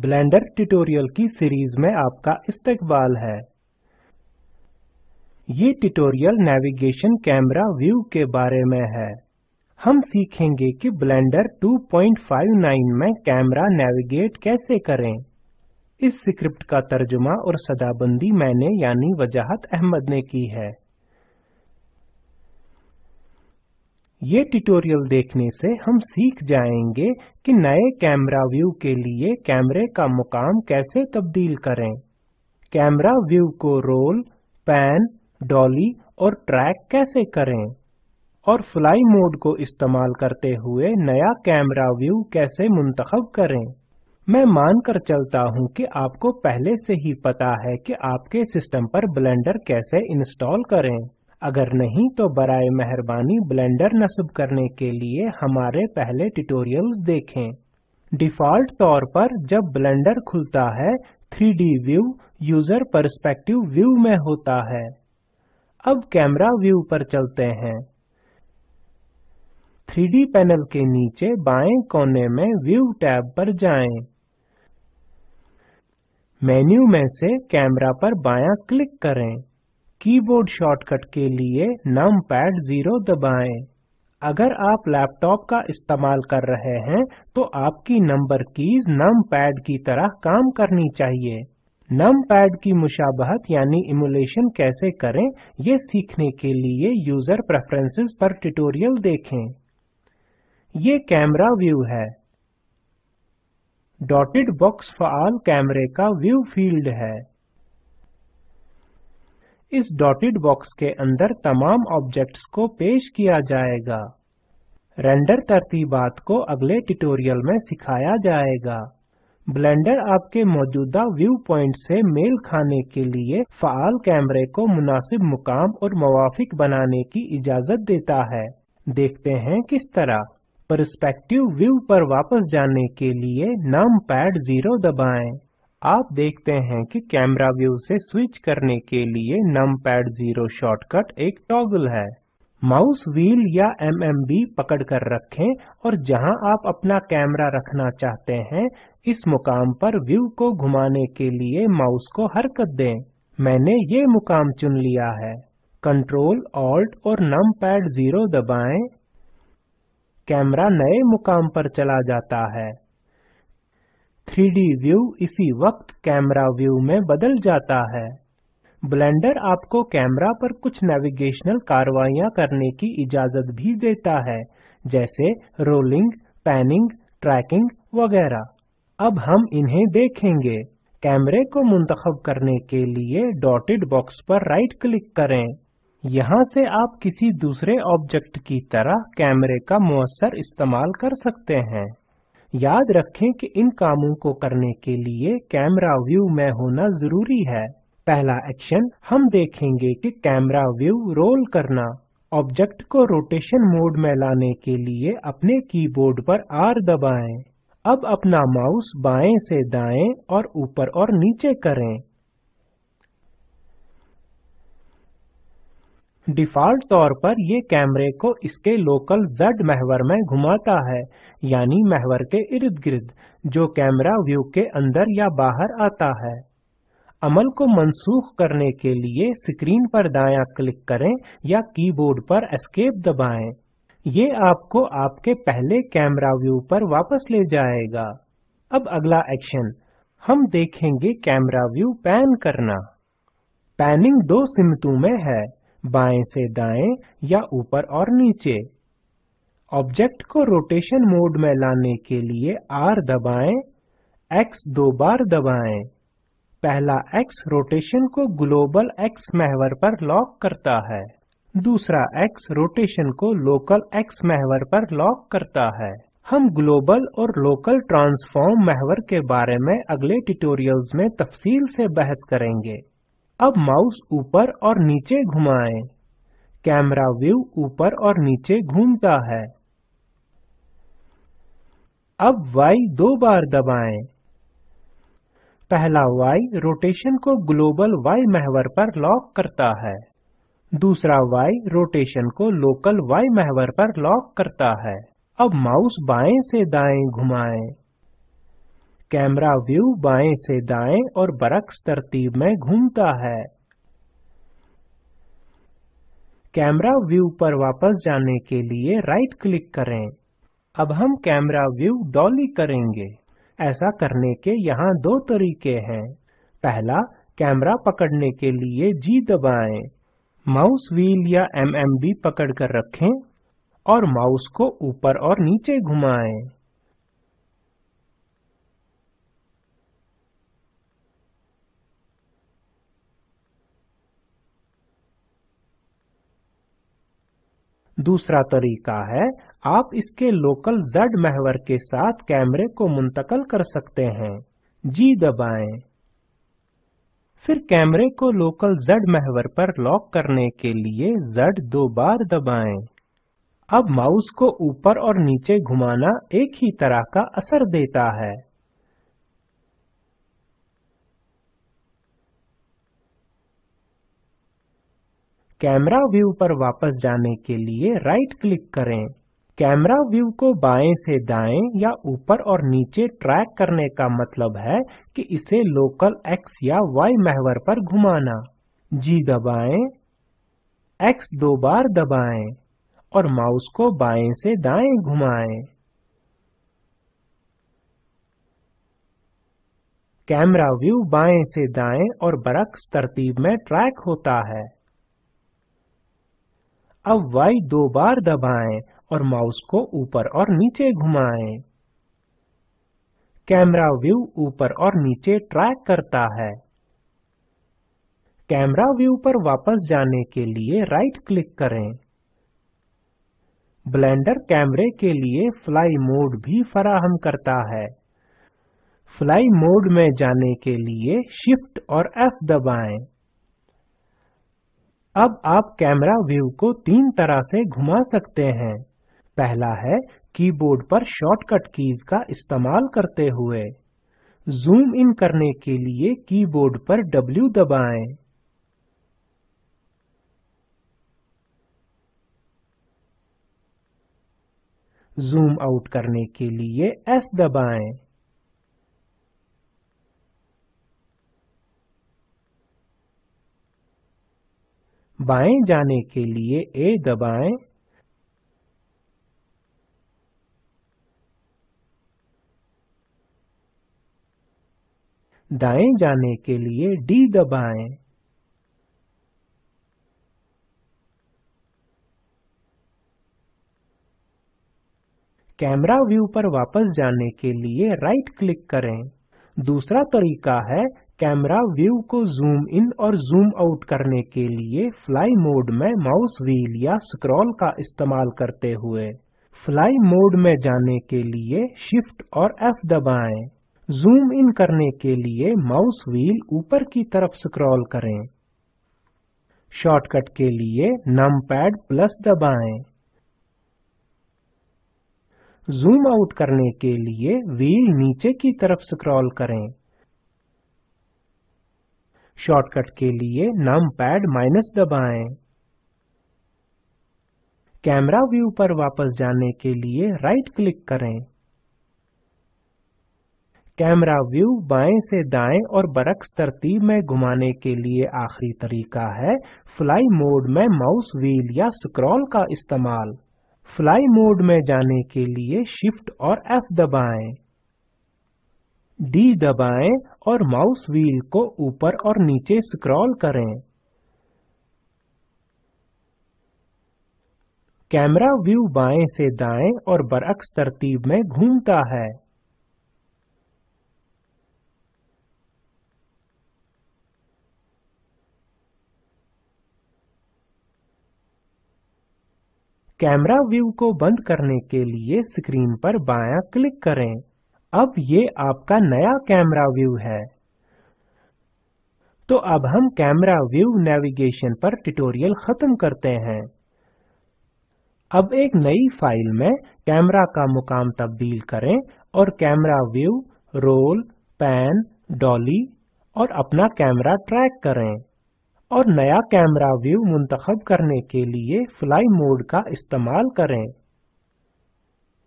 Blender tutorial की series में आपका इस्तकबाल है। ये ट्यूटोरियल नेविगेशन कैमरा व्यू के बारे में है। हम सीखेंगे कि ब्लेंडर 259 में कैमरा नेविगेट कैसे करें। इस स्क्रिप्ट का तर्जुमा और सदाबंदी मैंने यानी वजाहत अहमद ने की है। ये ट्यूटोरियल देखने से हम सीख जाएँगे कि नए कैमरा व्यू के लिए कैमरे का मुकाम कैसे तब्दील करें। कैमरा व्यू को रोल पैन डॉली और ट्रैक कैसे करें? और फ्लाई मोड को इस्तेमाल करते हुए नया कैमरा व्यू कैसे मुंतखब करें? मैं मानकर चलता हूँ कि आपको पहले से ही पता है कि आपके सिस्टम पर ब्लेंडर कैसे इंस्टॉल करें। अगर नहीं तो बराए मेहरबानी ब्लेंडर नस्ब करने के लिए हमारे पहले ट्यूटोरियल्स देखें। डिफ़ॉल्ट तौर पर जब ब्लेंडर खुलता है 3D view user perspective view में होता है। अब कैमरा व्यू पर चलते हैं। 3D पैनल के नीचे बाएँ कोने में व्यू टैब पर जाएँ। मेन्यू में से कैमरा पर बायां क्लिक करें। कीबोर्ड शॉर्टकट के लिए नमपैड 0 दबाएँ। अगर आप लैपटॉप का इस्तेमाल कर रहे हैं तो आपकी नंबर कीज नमपैड की तरह काम करनी चाहिए। नमपैड की मुशाबहत यानी इमुलेशन कैसे करें, ये सीखने के लिए यूज़र प्रेफरेंसेस पर ट्यूटोरियल देखें। ये कैमरा व्यू है। डॉटेड बॉक्स फ़ाल कैमरे का व्यू फ़ील्ड है। इस डॉटेड बॉक्स के अंदर तमाम ऑब्जेक्ट्स को पेश किया जाएगा। रेंडर तरतीबात को अगले ट्यूटोरियल में सिखाया जाएगा। ब्लेंडर आपके मौजूदा व्यू पॉइंट से मेल खाने के लिए फ़ाल कैमरे को मुनासिब मुकाम और मवाफिक बनाने की इजाज़त देता है। देखते हैं किस तरह। परस्पेक्टिव व्यू पर वापस जाने के लिए नम पैड ज़ीरो दबाएँ। आप देखते हैं कि कैमरा व्यू से स्विच करने के लिए नमपैड 0 शॉर्टकट एक टॉगल है। माउस व्हील या MMB पकड़ कर रखें और जहाँ आप अपना कैमरा रखना चाहते हैं, इस मुकाम पर व्यू को घुमाने के लिए माउस को हरकत दें। मैंने ये मुकाम चुन लिया है। कंट्रोल ऑल्ट और नमपैड 0 दबाएँ। कैमरा नए मुकाम पर चला जाता है। 3D व्यू इसी वक्त कैमरा व्यू में बदल जाता है। ब्लेंडर आपको कैमरा पर कुछ नेविगेशनल कार्रवाइयाँ करने की इजाज़त भी देता है, जैसे रोलिंग, पैनिंग, ट्रैकिंग वगैरह। अब हम इन्हें देखेंगे। कैमरे को मुंतखब करने के लिए डॉटेड बॉक्स पर राइट क्लिक करें। यहाँ से आप किसी दूसरे ऑब्जेक्ट की तरह कैमरे का मुअस्सर इस्तेमाल कर सकते हैं। याद रखें कि इन कामों को करने के लिए कैमरा व्यू में होना ज़रूरी है। पहला एक्शन हम देखेंगे कि कैमरा व्यू रोल करना। ऑब्जेक्ट को रोटेशन मोड में लाने के लिए अपने कीबोर्ड पर आर दबाएँ। अब अपना माउस बाएँ से दाएँ और ऊपर और नीचे करें। डिफ़ॉल्ट तौर पर ये कैमरे को इसके लोकल Z महवर में घुमाता है, यानी महवर के इर्द गिर्द, जो कैमरा व्यू के अंदर या बाहर आता है। अमल को मनसूख करने के लिए स्क्रीन पर दायां क्लिक करें या कीबोर्ड पर एस्केप दबाएँ। ये आपको आपके पहले कैमरा व्यू पर वापस ले जाएगा। अब अगला एक्शन। हम देखेंगे कैमरा व्यू पैन करना। पैनिंग दो सिमतों में है। बाएँ से दाएँ या ऊपर और नीचे। ऑब्जेक्ट को रोटेशन मोड में लाने के लिए R दबाएँ, X दो बार दबाएँ। पहला X रोटेशन को ग्लोबल X महवर पर लॉक करता है। दूसरा X रोटेशन को लोकल X महवर पर लॉक करता है। हम ग्लोबल और लोकल ट्रांसफॉर्म महवर के बारे में अगले ट्यूटोरियल्स में तफसील से बहस करेंगे। अब माउस ऊपर और नीचे घुमाएँ। कैमरा व्यू ऊपर और नीचे घूमता है। अब Y दो बार दबाएँ। पहला Y रोटेशन को ग्लोबल Y महवर पर लॉक करता है। दूसरा Y रोटेशन को लोकल Y महवर पर लॉक करता है। अब माउस बाएँ से दाएँ घुमाएँ। कैमरा व्यू बाएँ से दाएँ और बरक्स तरतीब में घूमता है। कैमरा व्यू पर वापस जाने के लिए राइट क्लिक करें। अब हम कैमरा व्यू डॉली करेंगे। ऐसा करने के यहाँ दो तरीके हैं। पहला, कैमरा पकड़ने के लिए जी दबाएँ। माउस व्हील या एमएमबी पकड़कर रखें और माउस को ऊपर और नीचे घुमाएँ। दूसरा तरीका है, आप इसके लोकल Z महवर के साथ कैमरे को मुंतकल कर सकते हैं। जी दबाएँ। फिर कैमरे को लोकल Z महवर पर लॉक करने के लिए Z दो बार दबाएँ। अब माउस को ऊपर और नीचे घुमाना एक ही तरह का असर देता है। कैमरा व्यू पर वापस जाने के लिए राइट क्लिक करें। कैमरा व्यू को बाएँ से दाएँ या ऊपर और नीचे ट्रैक करने का मतलब है कि इसे लोकल X या Y महवर पर घुमाना। जी दबाएँ, X दो बार दबाएँ और माउस को बाएँ से दाएँ घुमाएँ। कैमरा व्यू बाएँ से दाएँ और बरक्स तरतीब में ट्रैक होता है। अब Y दो बार दबाएँ और माउस को ऊपर और नीचे घुमाएँ। कैमरा व्यू ऊपर और नीचे ट्रैक करता है। कैमरा व्यू पर वापस जाने के लिए राइट क्लिक करें। ब्लेंडर कैमरे के लिए फ्लाई मोड भी फराहम करता है। फ्लाई मोड में जाने के लिए शिफ्ट और F दबाएँ। अब आप कैमरा व्यू को तीन तरह से घुमा सकते हैं। पहला है कीबोर्ड पर शॉर्टकट कीज का इस्तेमाल करते हुए। जूम इन करने के लिए कीबोर्ड पर W दबाएँ। जूम आउट करने के लिए S दबाएँ। बाएँ जाने के लिए ए दबाएँ। दाएँ जाने के लिए डी दबाएँ। कैमरा व्यू पर वापस जाने के लिए राइट क्लिक करें। दूसरा तरीका है कैमरा व्यू को जूम इन और जूम आउट करने के लिए फ्लाई मोड में माउस व्हील या स्क्रॉल का इस्तेमाल करते हुए फ्लाई मोड में जाने के लिए शिफ्ट और F दबाएँ। जूम इन करने के लिए माउस व्हील ऊपर की तरफ़ स्क्रॉल करें। शॉर्टकट के लिए नमपैड प्लस दबाएँ। जूम आउट करने के लिए व्हील नीचे की तरफ़ स्क्रॉल करें। शॉर्टकट के लिए नमपैड माइनस दबाएँ। कैमरा व्यू पर वापस जाने के लिए राइट क्लिक करें। कैमरा व्यू बाएँ से दाएँ और बरक्स तरतीब में घुमाने के लिए आखिरी तरीका है फ्लाई मोड में माउस व्हील या स्क्रॉल का इस्तेमाल। फ्लाई मोड में जाने के लिए शिफ्ट और एफ़ दबाएँ। D दबाएँ और माउस व्हील को ऊपर और नीचे स्क्रॉल करें। कैमरा व्यू बाएँ से दाएँ और बरअक्स तरतीब में घूमता है। कैमरा व्यू को बंद करने के लिए स्क्रीन पर बायां क्लिक करें। अब ये आपका नया कैमरा व्यू है। तो अब हम कैमरा व्यू नेविगेशन पर ट्यूटोरियल खत्म करते हैं। अब एक नई फ़ाइल में कैमरा का मुकाम तब्दील करें और camera view roll pan dolly और अपना कैमरा ट्रैक करें। और नया कैमरा व्यू मुंतखब करने के लिए फ्लाई मोड का इस्तेमाल करें।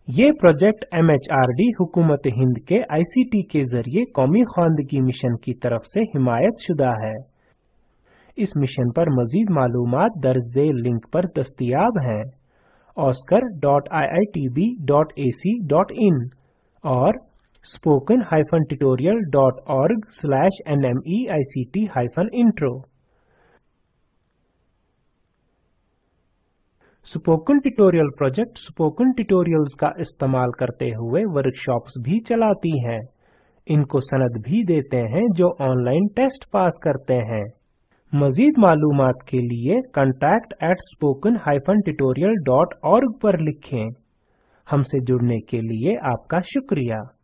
ये प्रोजेक्ट एमएचआरडी हुकूमत हिंद के आईसीटी के ज़रिए कौमी खानदगी मिशन की तरफ़ से हिमायत शुदा है। इस मिशन पर मजीद मालूम दर्ज झेल लिंक पर दस्तयाब हैं। oscar.iitb.ac.in और spoken-tutorial.org/nmeict-intro spoken tutorial project spoken tutorials का इस्तेमाल करते हुए वर्कशॉप्स भी चलाती हैं। इनको सनद भी देते हैं जो ऑनलाइन टेस्ट पास करते हैं। मजीद मालूम के लिए contact at spoken tutorial.org पर लिखें। हमसे जुड़ने के लिए आपका शुक्रिया।